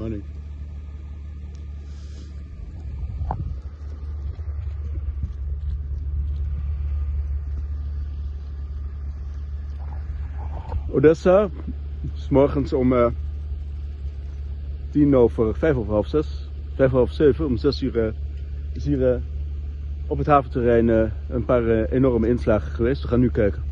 Odessa, Odessa, is morgens om uh, tien over, vijf over half zes, vijf over zeven, om zes uur uh, is hier uh, op het haventerrein een paar enorme inslagen geweest. We gaan nu kijken.